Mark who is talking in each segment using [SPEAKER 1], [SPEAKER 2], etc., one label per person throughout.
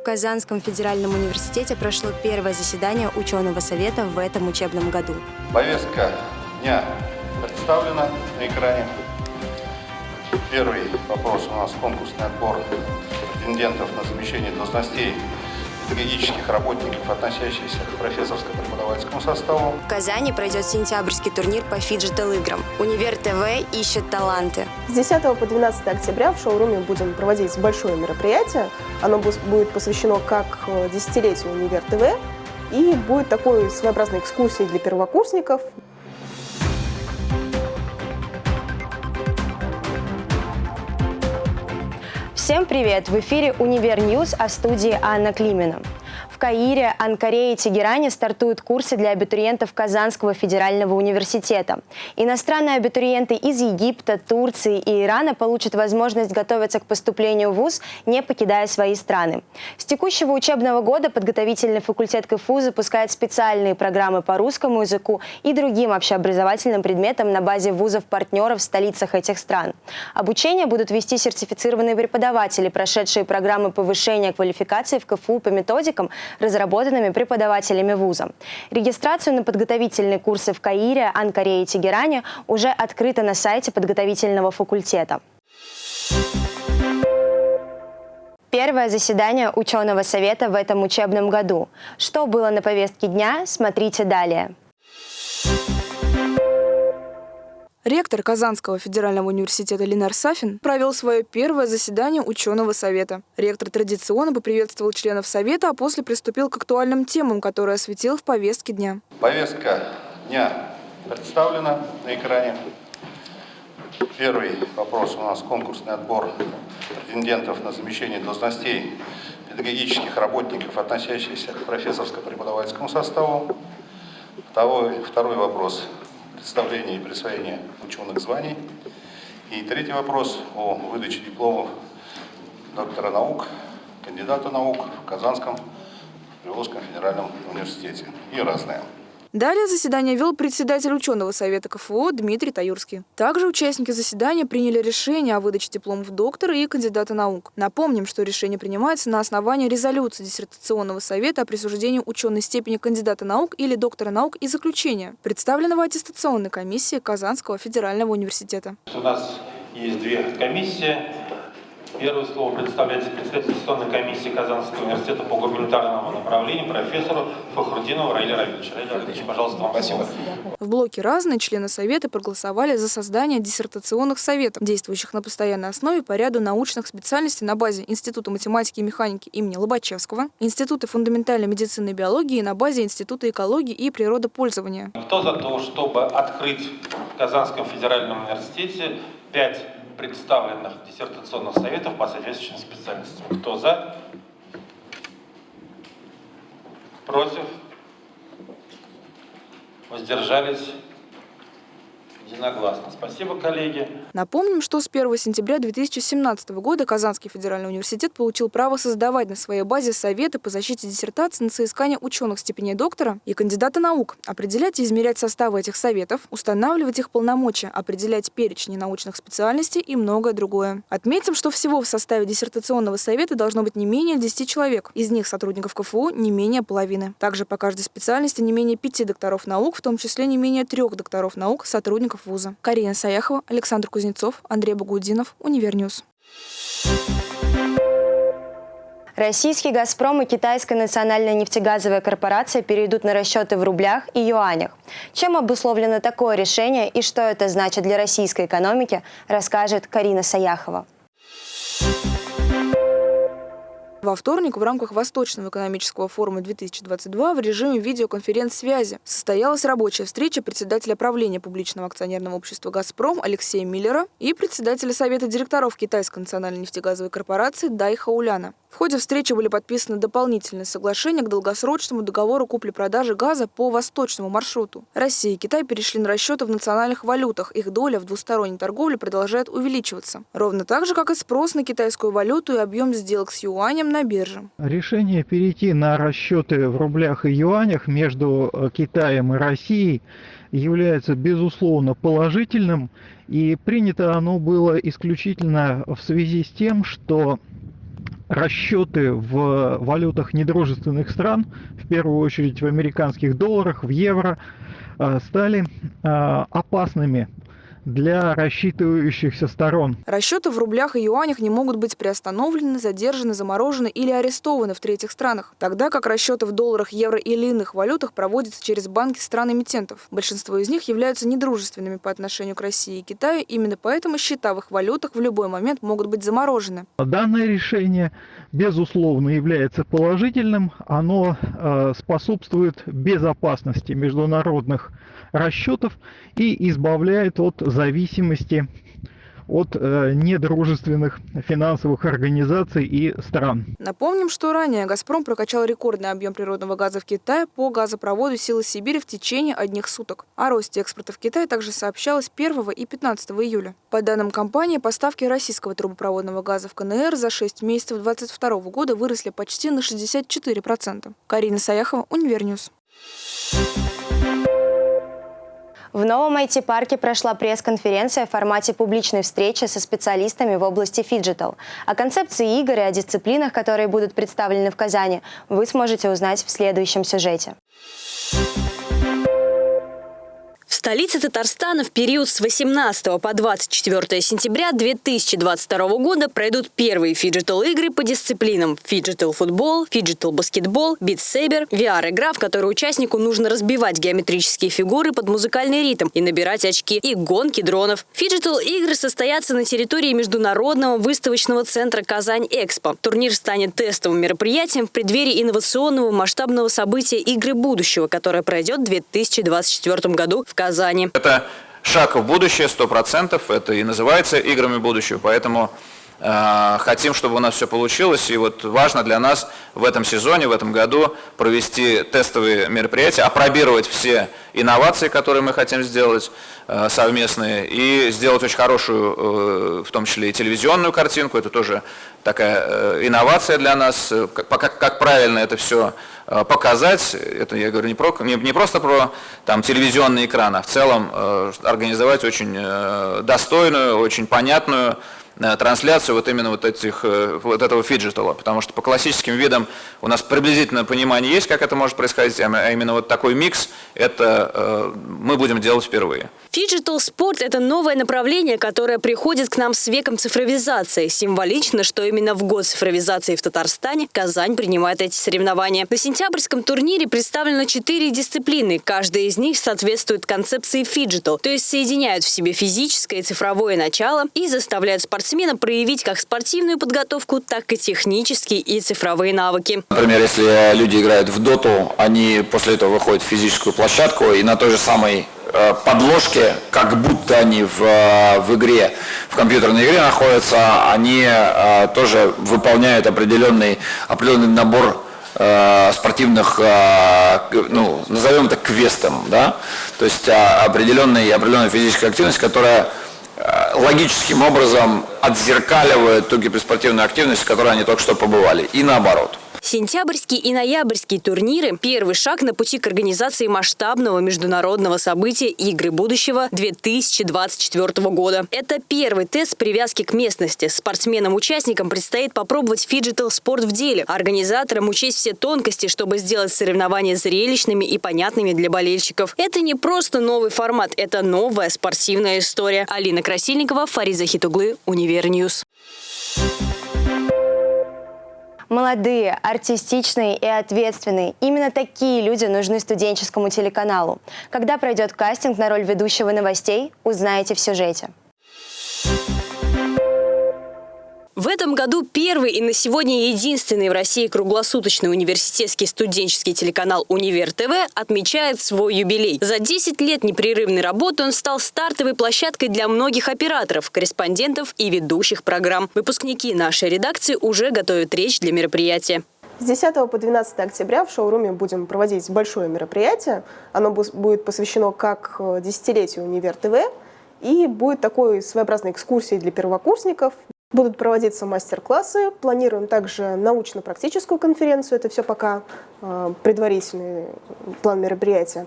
[SPEAKER 1] В Казанском федеральном университете прошло первое заседание ученого совета в этом учебном году.
[SPEAKER 2] Повестка дня представлена на экране. Первый вопрос у нас конкурсный отбор претендентов на замещение должностей педагогических работников, относящихся к профессорско-преподавательскому составу.
[SPEAKER 1] В Казани пройдет сентябрьский турнир по фиджитал-играм. Универ ТВ ищет таланты.
[SPEAKER 3] С 10 по 12 октября в шоуруме будем проводить большое мероприятие. Оно будет посвящено как э, десятилетию Универ ТВ, и будет такой своеобразной экскурсией для первокурсников.
[SPEAKER 1] Всем привет! В эфире «Универ News», а в студии Анна Климина. Каире, Анкаре и Тегеране стартуют курсы для абитуриентов Казанского федерального университета. Иностранные абитуриенты из Египта, Турции и Ирана получат возможность готовиться к поступлению в ВУЗ, не покидая свои страны. С текущего учебного года подготовительный факультет КФУ запускает специальные программы по русскому языку и другим общеобразовательным предметам на базе вузов-партнеров в столицах этих стран. Обучение будут вести сертифицированные преподаватели, прошедшие программы повышения квалификации в КФУ по методикам, разработанными преподавателями вуза. Регистрацию на подготовительные курсы в Каире, Анкаре и Тегеране уже открыта на сайте подготовительного факультета. Первое заседание ученого совета в этом учебном году. Что было на повестке дня, смотрите далее.
[SPEAKER 3] Ректор Казанского федерального университета Ленар Сафин провел свое первое заседание ученого совета. Ректор традиционно поприветствовал членов совета, а после приступил к актуальным темам, которые осветил в повестке дня.
[SPEAKER 2] Повестка дня представлена на экране. Первый вопрос у нас конкурсный отбор претендентов на замещение должностей педагогических работников, относящихся к профессорско-преподавательскому составу. Второй, второй вопрос представления и присвоения ученых званий. И третий вопрос о выдаче дипломов доктора наук, кандидата наук в Казанском Приволжском федеральном университете и разное.
[SPEAKER 3] Далее заседание вел председатель ученого совета КФУ Дмитрий Таюрский. Также участники заседания приняли решение о выдаче дипломов доктора и кандидата наук. Напомним, что решение принимается на основании резолюции диссертационного совета о присуждении ученой степени кандидата наук или доктора наук и заключения, представленного аттестационной комиссией Казанского федерального университета.
[SPEAKER 4] У нас есть две комиссии Первое слово предоставляется председателю Конституционной комиссии Казанского университета по гуманитарному направлению профессору Фахрудинову Раиле Равильевичу. Раиле Равильевич, пожалуйста, вам Спасибо.
[SPEAKER 3] слово. В блоке «Разные» члены Совета проголосовали за создание диссертационных советов, действующих на постоянной основе по ряду научных специальностей на базе Института математики и механики имени Лобачевского, Института фундаментальной медицины и биологии на базе Института экологии и природопользования.
[SPEAKER 4] Кто за то, чтобы открыть в Казанском федеральном университете пять представленных диссертационных советов по соответствующим специальностям. Кто за? Против? Воздержались? Единогласно. Спасибо, коллеги.
[SPEAKER 3] Напомним, что с 1 сентября 2017 года Казанский федеральный университет получил право создавать на своей базе советы по защите диссертации на соискание ученых степеней доктора и кандидата наук, определять и изменять составы этих советов, устанавливать их полномочия, определять перечни научных специальностей и многое другое. Отметим, что всего в составе диссертационного совета должно быть не менее 10 человек. Из них сотрудников КФУ не менее половины. Также по каждой специальности не менее пяти докторов наук, в том числе не менее трех докторов наук, сотрудников сотрудников вуза. Карина Саяхова, Александр Кузнецов, Андрей Багудинов, Универ News.
[SPEAKER 1] Российский «Газпром» и Китайская национальная нефтегазовая корпорация перейдут на расчеты в рублях и юанях. Чем обусловлено такое решение и что это значит для российской экономики, расскажет Карина Саяхова.
[SPEAKER 3] Во вторник в рамках Восточного экономического форума 2022 в режиме видеоконференц-связи состоялась рабочая встреча председателя правления публичного акционерного общества «Газпром» Алексея Миллера и председателя Совета директоров Китайской национальной нефтегазовой корпорации Дай Хауляна. В ходе встречи были подписаны дополнительные соглашения к долгосрочному договору купли-продажи газа по восточному маршруту. Россия и Китай перешли на расчеты в национальных валютах. Их доля в двусторонней торговле продолжает увеличиваться. Ровно так же, как и спрос на китайскую валюту и объем сделок с юанем на бирже.
[SPEAKER 5] Решение перейти на расчеты в рублях и юанях между э, Китаем и Россией является безусловно положительным и принято оно было исключительно в связи с тем, что расчеты в валютах недружественных стран, в первую очередь в американских долларах, в евро, стали опасными для рассчитывающихся сторон.
[SPEAKER 3] Расчеты в рублях и юанях не могут быть приостановлены, задержаны, заморожены или арестованы в третьих странах, тогда как расчеты в долларах, евро или иных валютах проводятся через банки стран-эмитентов. Большинство из них являются недружественными по отношению к России и Китаю, именно поэтому счета в их валютах в любой момент могут быть заморожены.
[SPEAKER 5] Данное решение, безусловно, является положительным. Оно э, способствует безопасности международных расчетов и избавляет от зависимости от э, недружественных финансовых организаций и стран.
[SPEAKER 3] Напомним, что ранее «Газпром» прокачал рекордный объем природного газа в Китай по газопроводу «Сила Сибири» в течение одних суток. О росте экспорта в Китай также сообщалось 1 и 15 июля. По данным компании, поставки российского трубопроводного газа в КНР за 6 месяцев 2022 года выросли почти на 64%. Карина Саяхова, Универ News.
[SPEAKER 1] В новом IT-парке прошла пресс-конференция в формате публичной встречи со специалистами в области фиджитал. О концепции игр и о дисциплинах, которые будут представлены в Казани, вы сможете узнать в следующем сюжете
[SPEAKER 6] столице Татарстана в период с 18 по 24 сентября 2022 года пройдут первые фиджитал-игры по дисциплинам фиджитал-футбол, фиджитал-баскетбол, Beat Saber, VR-игра, в которой участнику нужно разбивать геометрические фигуры под музыкальный ритм и набирать очки, и гонки дронов. Фиджитал-игры состоятся на территории Международного выставочного центра «Казань-Экспо». Турнир станет тестовым мероприятием в преддверии инновационного масштабного события «Игры будущего», которое пройдет в 2024 году в Казани.
[SPEAKER 7] Это шаг в будущее, сто процентов. Это и называется играми будущего. Поэтому хотим, чтобы у нас все получилось. И вот важно для нас в этом сезоне, в этом году провести тестовые мероприятия, опробировать все инновации, которые мы хотим сделать э, совместные, и сделать очень хорошую, э, в том числе и телевизионную картинку. Это тоже такая э, инновация для нас. Как, правильно это все Э, показать, это я говорю не, про, не, не просто про там, телевизионный экран, а в целом э, организовать очень э, достойную, очень понятную Э, трансляцию вот именно вот, этих, э, вот этого фиджитала, потому что по классическим видам у нас приблизительное понимание есть, как это может происходить, а именно вот такой микс, это э, мы будем делать впервые.
[SPEAKER 6] Фиджитал спорт – это новое направление, которое приходит к нам с веком цифровизации. Символично, что именно в год цифровизации в Татарстане Казань принимает эти соревнования. На сентябрьском турнире представлено четыре дисциплины. Каждая из них соответствует концепции фиджитал, то есть соединяют в себе физическое и цифровое начало и заставляют спортсмена проявить как спортивную подготовку, так и технические и цифровые навыки.
[SPEAKER 8] Например, если люди играют в доту, они после этого выходят в физическую площадку и на той же самой э, подложке, как будто они в, э, в игре, в компьютерной игре находятся, они э, тоже выполняют определенный, определенный набор спортивных, ну, назовем это квестом, да, то есть определенная, определенная физическая активность, которая логическим образом отзеркаливают ту киберспортивную активность, в которой они только что побывали, и наоборот.
[SPEAKER 6] Сентябрьский и ноябрьские турниры – первый шаг на пути к организации масштабного международного события «Игры будущего» 2024 года. Это первый тест привязки к местности. Спортсменам-участникам предстоит попробовать фиджитал-спорт в деле. Организаторам учесть все тонкости, чтобы сделать соревнования зрелищными и понятными для болельщиков. Это не просто новый формат, это новая спортивная история. Алина Красильникова, Фариза Хитуглы, Универ News.
[SPEAKER 1] Молодые, артистичные и ответственные. Именно такие люди нужны студенческому телеканалу. Когда пройдет кастинг на роль ведущего новостей, узнаете в сюжете.
[SPEAKER 6] В этом году первый и на сегодня единственный в России круглосуточный университетский студенческий телеканал «Универ ТВ» отмечает свой юбилей. За 10 лет непрерывной работы он стал стартовой площадкой для многих операторов, корреспондентов и ведущих программ. Выпускники нашей редакции уже готовят речь для мероприятия.
[SPEAKER 9] С 10 по 12 октября в шоуруме будем проводить большое мероприятие. Оно будет посвящено как э, десятилетию Универ ТВ, и будет такой своеобразной экскурсией для первокурсников. Будут проводиться мастер-классы, планируем также научно-практическую конференцию, это все пока э, предварительный план мероприятия.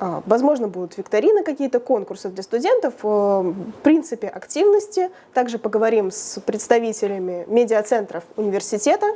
[SPEAKER 9] А, возможно, будут викторины, какие-то конкурсы для студентов. Э, в принципе, активности. Также поговорим с представителями медиацентров университета.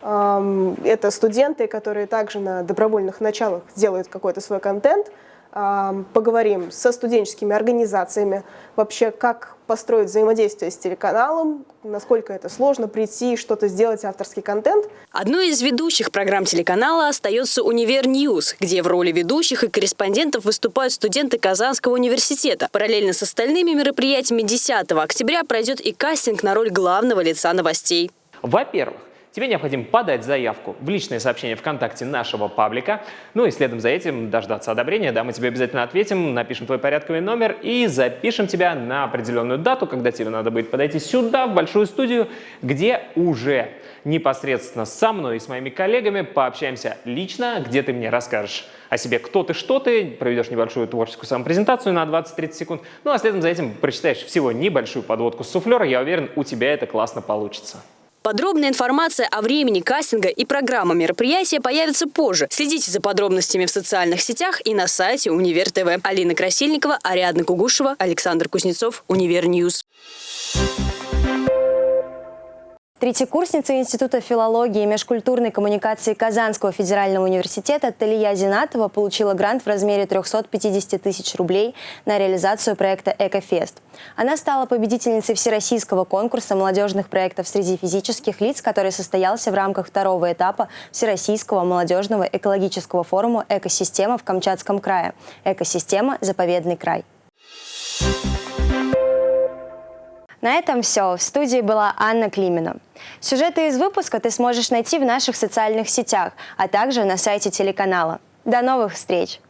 [SPEAKER 9] Это студенты, которые также на добровольных началах делают какой-то свой контент – поговорим со студенческими организациями, вообще как построить взаимодействие с телеканалом, насколько это сложно прийти, что-то сделать, авторский контент.
[SPEAKER 6] Одной из ведущих программ телеканала остается «Универ News», где в роли ведущих и корреспондентов выступают студенты Казанского университета. Параллельно с остальными мероприятиями 10 октября пройдет и кастинг на роль главного лица новостей.
[SPEAKER 10] Во-первых, Тебе необходимо подать заявку в личное сообщение ВКонтакте нашего паблика, ну и следом за этим дождаться одобрения, да, мы тебе обязательно ответим, напишем твой порядковый номер и запишем тебя на определенную дату, когда тебе надо будет подойти сюда, в большую студию, где уже непосредственно со мной и с моими коллегами пообщаемся лично, где ты мне расскажешь о себе, кто ты, что ты, проведешь небольшую творческую самопрезентацию на 20-30 секунд, ну а следом за этим прочитаешь всего небольшую подводку с суфлера, я уверен, у тебя это классно получится.
[SPEAKER 6] Подробная информация о времени кастинга и программа мероприятия появится позже. Следите за подробностями в социальных сетях и на сайте Универ ТВ. Алина Красильникова, Ариадна Кугушева, Александр Кузнецов, Универ News.
[SPEAKER 1] Третьекурсница Института филологии и межкультурной коммуникации Казанского федерального университета Талия Зинатова получила грант в размере 350 тысяч рублей на реализацию проекта «Экофест». Она стала победительницей всероссийского конкурса молодежных проектов среди физических лиц, который состоялся в рамках второго этапа Всероссийского молодежного экологического форума «Экосистема» в Камчатском крае. «Экосистема. Заповедный край». На этом все. В студии была Анна Климина. Сюжеты из выпуска ты сможешь найти в наших социальных сетях, а также на сайте телеканала. До новых встреч!